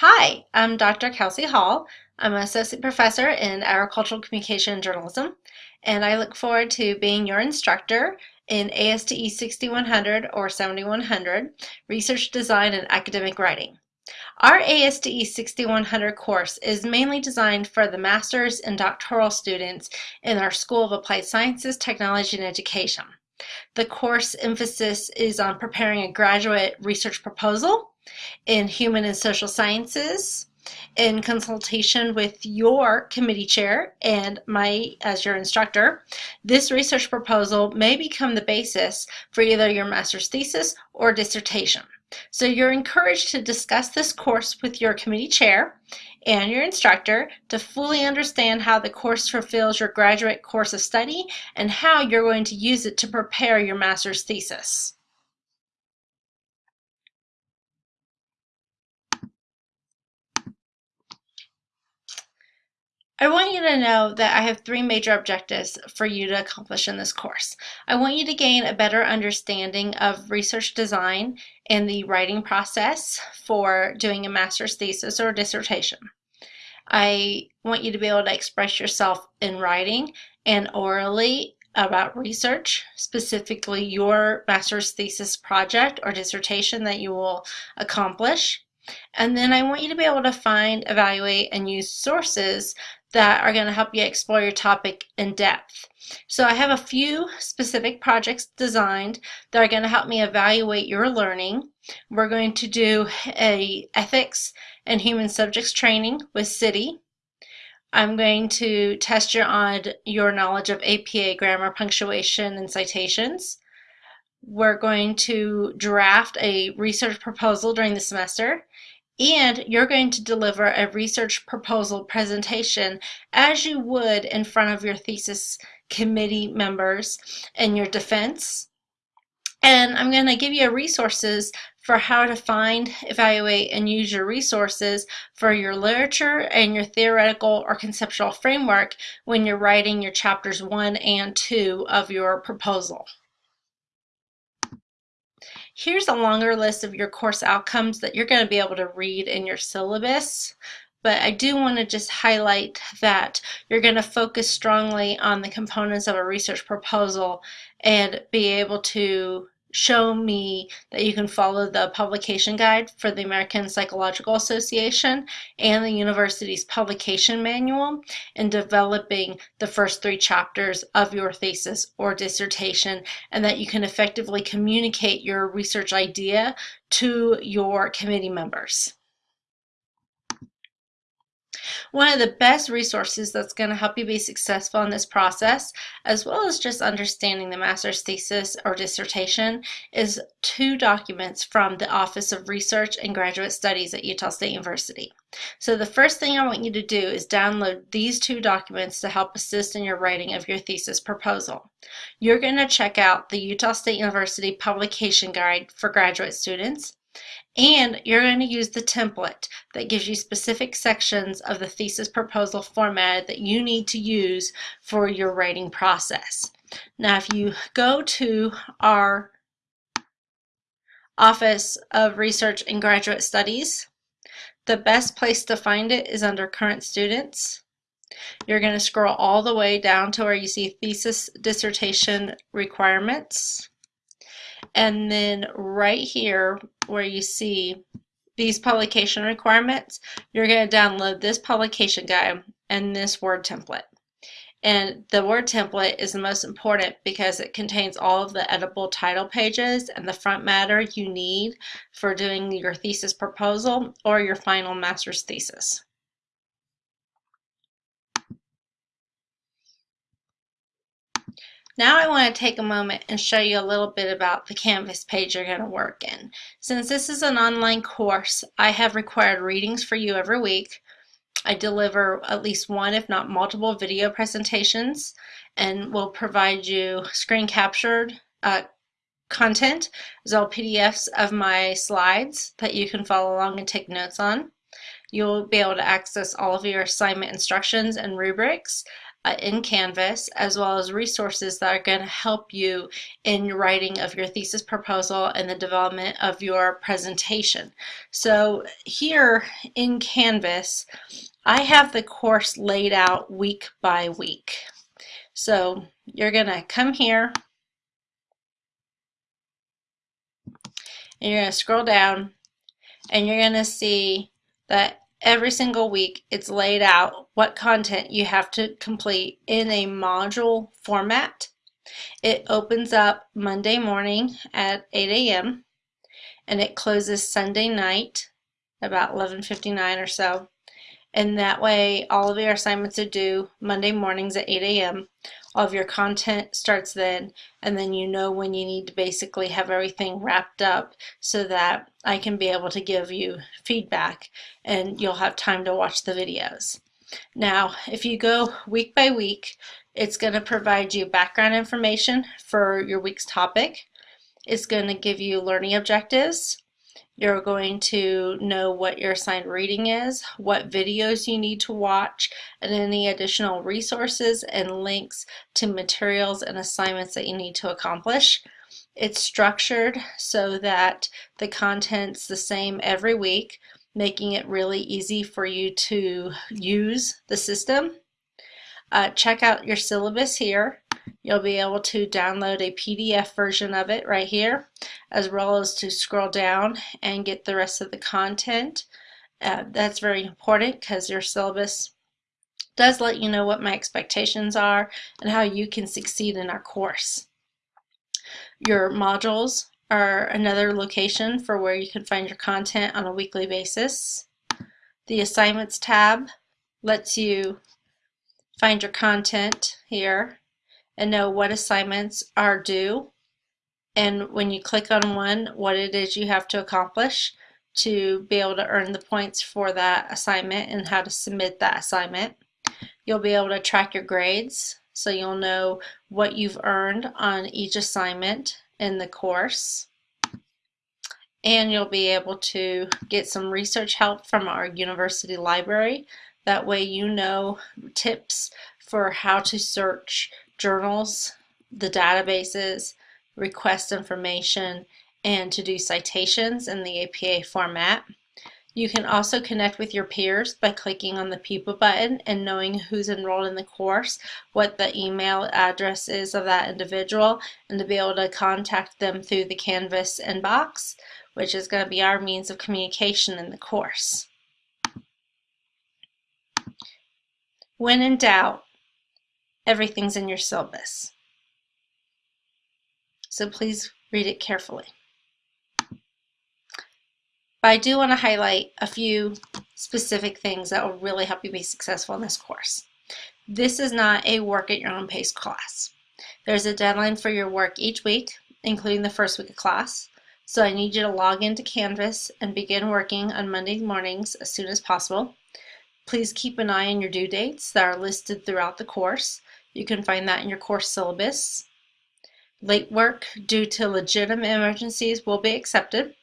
Hi, I'm Dr. Kelsey Hall. I'm an associate professor in agricultural communication and journalism, and I look forward to being your instructor in ASTE 6100 or 7100, Research Design and Academic Writing. Our ASTE 6100 course is mainly designed for the master's and doctoral students in our School of Applied Sciences, Technology, and Education. The course emphasis is on preparing a graduate research proposal in human and social sciences in consultation with your committee chair and my as your instructor, this research proposal may become the basis for either your master's thesis or dissertation. So you're encouraged to discuss this course with your committee chair and your instructor to fully understand how the course fulfills your graduate course of study and how you're going to use it to prepare your master's thesis. I want you to know that I have three major objectives for you to accomplish in this course. I want you to gain a better understanding of research design and the writing process for doing a master's thesis or dissertation. I want you to be able to express yourself in writing and orally about research, specifically your master's thesis project or dissertation that you will accomplish. And then I want you to be able to find, evaluate, and use sources that are going to help you explore your topic in depth. So I have a few specific projects designed that are going to help me evaluate your learning. We're going to do a ethics and human subjects training with CITI. I'm going to test you on your knowledge of APA grammar, punctuation, and citations. We're going to draft a research proposal during the semester and you're going to deliver a research proposal presentation as you would in front of your thesis committee members and your defense. And I'm going to give you resources for how to find, evaluate, and use your resources for your literature and your theoretical or conceptual framework when you're writing your chapters one and two of your proposal. Here's a longer list of your course outcomes that you're going to be able to read in your syllabus. But I do want to just highlight that you're going to focus strongly on the components of a research proposal and be able to show me that you can follow the publication guide for the American Psychological Association and the university's publication manual in developing the first three chapters of your thesis or dissertation and that you can effectively communicate your research idea to your committee members. One of the best resources that's going to help you be successful in this process, as well as just understanding the master's thesis or dissertation, is two documents from the Office of Research and Graduate Studies at Utah State University. So the first thing I want you to do is download these two documents to help assist in your writing of your thesis proposal. You're going to check out the Utah State University Publication Guide for graduate students and you're going to use the template that gives you specific sections of the thesis proposal format that you need to use for your writing process. Now, if you go to our Office of Research and Graduate Studies, the best place to find it is under Current Students. You're going to scroll all the way down to where you see Thesis Dissertation Requirements. And then right here where you see these publication requirements, you're going to download this publication guide and this Word template. And the Word template is the most important because it contains all of the editable title pages and the front matter you need for doing your thesis proposal or your final master's thesis. Now I want to take a moment and show you a little bit about the Canvas page you're going to work in. Since this is an online course, I have required readings for you every week. I deliver at least one, if not multiple, video presentations and will provide you screen captured uh, content as well PDFs of my slides that you can follow along and take notes on. You'll be able to access all of your assignment instructions and rubrics uh, in Canvas, as well as resources that are going to help you in writing of your thesis proposal and the development of your presentation. So here in Canvas, I have the course laid out week by week. So you're going to come here and you're going to scroll down and you're going to see that every single week it's laid out what content you have to complete in a module format. It opens up Monday morning at 8 a.m. and it closes Sunday night about 11.59 or so. And that way all of your assignments are due Monday mornings at 8 a.m all of your content starts then and then you know when you need to basically have everything wrapped up so that I can be able to give you feedback and you'll have time to watch the videos. Now if you go week by week it's going to provide you background information for your week's topic. It's going to give you learning objectives you're going to know what your assigned reading is, what videos you need to watch, and any additional resources and links to materials and assignments that you need to accomplish. It's structured so that the content's the same every week, making it really easy for you to use the system. Uh, check out your syllabus here. You'll be able to download a PDF version of it right here, as well as to scroll down and get the rest of the content. Uh, that's very important because your syllabus does let you know what my expectations are and how you can succeed in our course. Your modules are another location for where you can find your content on a weekly basis. The assignments tab lets you find your content here and know what assignments are due and when you click on one what it is you have to accomplish to be able to earn the points for that assignment and how to submit that assignment. You'll be able to track your grades so you'll know what you've earned on each assignment in the course and you'll be able to get some research help from our university library. That way you know tips for how to search journals, the databases, request information, and to do citations in the APA format. You can also connect with your peers by clicking on the people button and knowing who's enrolled in the course, what the email address is of that individual, and to be able to contact them through the Canvas inbox, which is going to be our means of communication in the course. When in doubt, everything's in your syllabus. So please read it carefully. But I do want to highlight a few specific things that will really help you be successful in this course. This is not a work at your own pace class. There's a deadline for your work each week, including the first week of class. So I need you to log into Canvas and begin working on Monday mornings as soon as possible. Please keep an eye on your due dates that are listed throughout the course you can find that in your course syllabus. Late work due to legitimate emergencies will be accepted,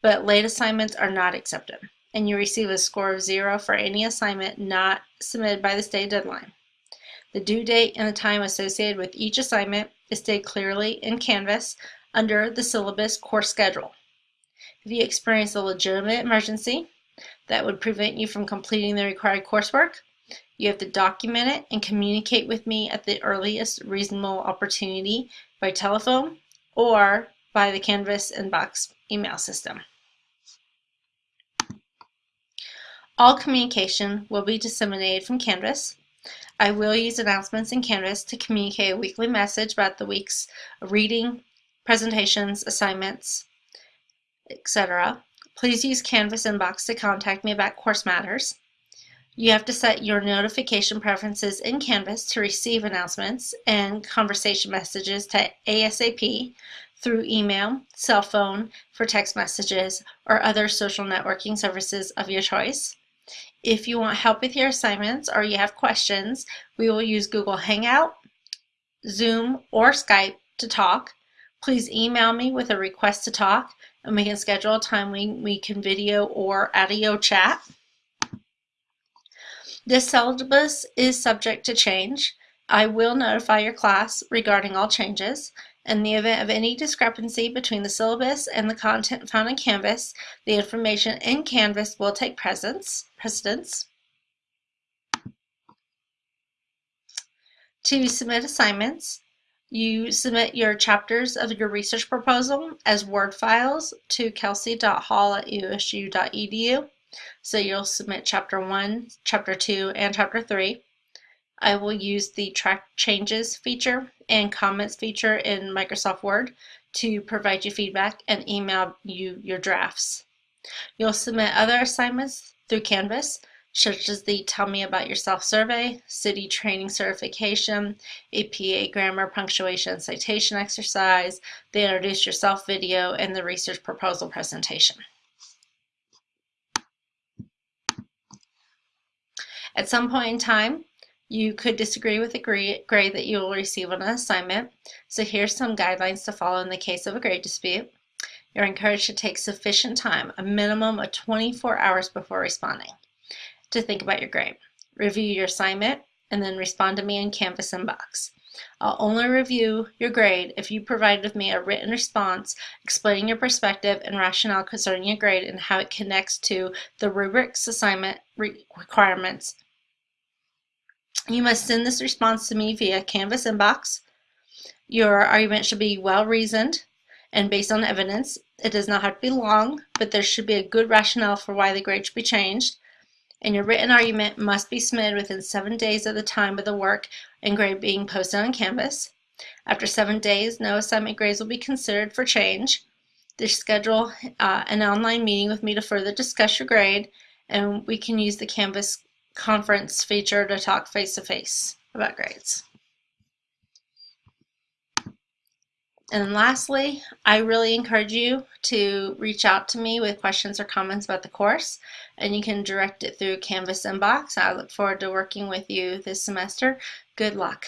but late assignments are not accepted, and you receive a score of zero for any assignment not submitted by the state deadline. The due date and the time associated with each assignment is stated clearly in Canvas under the syllabus course schedule. If you experience a legitimate emergency that would prevent you from completing the required coursework, you have to document it and communicate with me at the earliest reasonable opportunity by telephone or by the Canvas inbox email system. All communication will be disseminated from Canvas. I will use announcements in Canvas to communicate a weekly message about the week's reading, presentations, assignments, etc. Please use Canvas inbox to contact me about course matters. You have to set your notification preferences in Canvas to receive announcements and conversation messages to ASAP through email, cell phone, for text messages, or other social networking services of your choice. If you want help with your assignments or you have questions, we will use Google Hangout, Zoom, or Skype to talk. Please email me with a request to talk and we can schedule a time we, we can video or audio chat. This syllabus is subject to change. I will notify your class regarding all changes. In the event of any discrepancy between the syllabus and the content found in Canvas, the information in Canvas will take precedence. precedence. To submit assignments, you submit your chapters of your research proposal as Word files to kelsey.hall at usu.edu. So you'll submit chapter 1, chapter 2, and chapter 3. I will use the track changes feature and comments feature in Microsoft Word to provide you feedback and email you your drafts. You'll submit other assignments through Canvas, such as the Tell Me About Yourself survey, CITI Training Certification, APA Grammar Punctuation Citation Exercise, the Introduce Yourself video, and the Research Proposal presentation. At some point in time, you could disagree with the grade that you will receive on an assignment. So here's some guidelines to follow in the case of a grade dispute. You're encouraged to take sufficient time, a minimum of 24 hours before responding, to think about your grade. Review your assignment and then respond to me in Canvas inbox. I'll only review your grade if you provide with me a written response explaining your perspective and rationale concerning your grade and how it connects to the rubrics assignment requirements you must send this response to me via Canvas inbox. Your argument should be well reasoned and based on evidence. It does not have to be long, but there should be a good rationale for why the grade should be changed. And your written argument must be submitted within seven days of the time of the work and grade being posted on Canvas. After seven days, no assignment grades will be considered for change. They schedule uh, an online meeting with me to further discuss your grade, and we can use the Canvas conference feature to talk face to face about grades. And lastly, I really encourage you to reach out to me with questions or comments about the course, and you can direct it through Canvas inbox. I look forward to working with you this semester. Good luck.